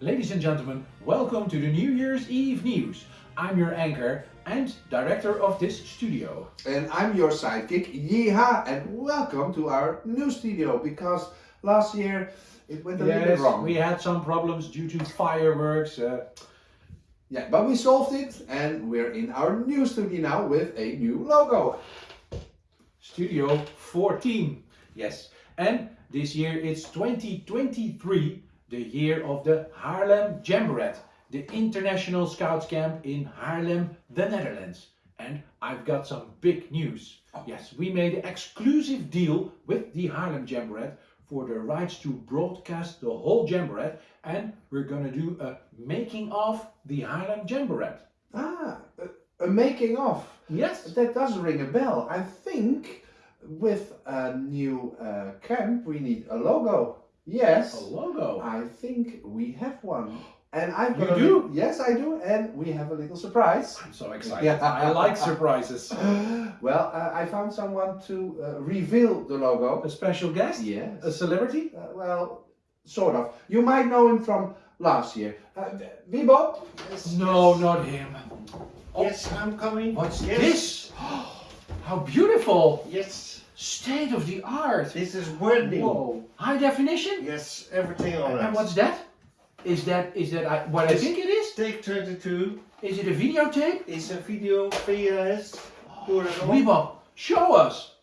Ladies and gentlemen, welcome to the New Year's Eve news. I'm your anchor and director of this studio. And I'm your sidekick, Yeeha, and welcome to our new studio because last year it went a little bit Yes, wrong. we had some problems due to fireworks. Uh, Yeah, but we solved it and we're in our new studio now with a new logo. studio 14. Yes, and this year it's 2023, the year of the Haarlem Jamboree, the international scouts camp in Haarlem, the Netherlands. And I've got some big news. Yes, we made an exclusive deal with the Haarlem Jamboree for the rights to broadcast the whole Jamboree and we're gonna do a making of the Haarlem Jamboree. Ah, a, a making of. Yes. That does ring a bell. I think with a new uh, camp we need a logo. Yes. A logo. I think we have one. And I've You got a do? li- Yes, I do. And we have a little surprise. I'm so excited. Yeah. I like surprises. well, uh, I found someone to uh, reveal the logo. A special guest? Yes. A celebrity? Uh, well, sort of. You might know him from last year. Uh, Wiebo? Yes, No, yes. not him. Oh, Yes, I'm coming. What's yes. this? How beautiful! Yes, State of the art. this is wording. Whoa. High definition? Yes, everything on it. And what's that? Is that is that I, what I Yes. think it is? Take 22 Is it a videotape? is a video VHS. Doe het op. Weebop, show us.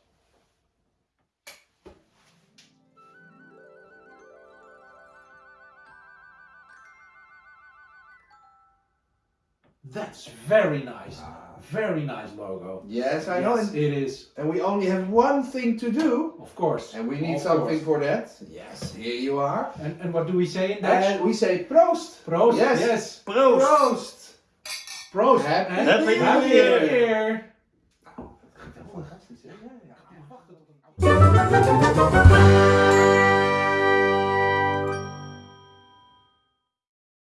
That's very nice. Ah. Very nice logo. Yes, I know. Yes, And, it is. and we only have one thing to do. Of course. And we need Of something course. for that. Yes, here you are. And, and what do we say in Dutch? And we say proost. Proost. Yes. yes. Proost. Proost. Proost. Happy And Happy New Happy Year. New Year.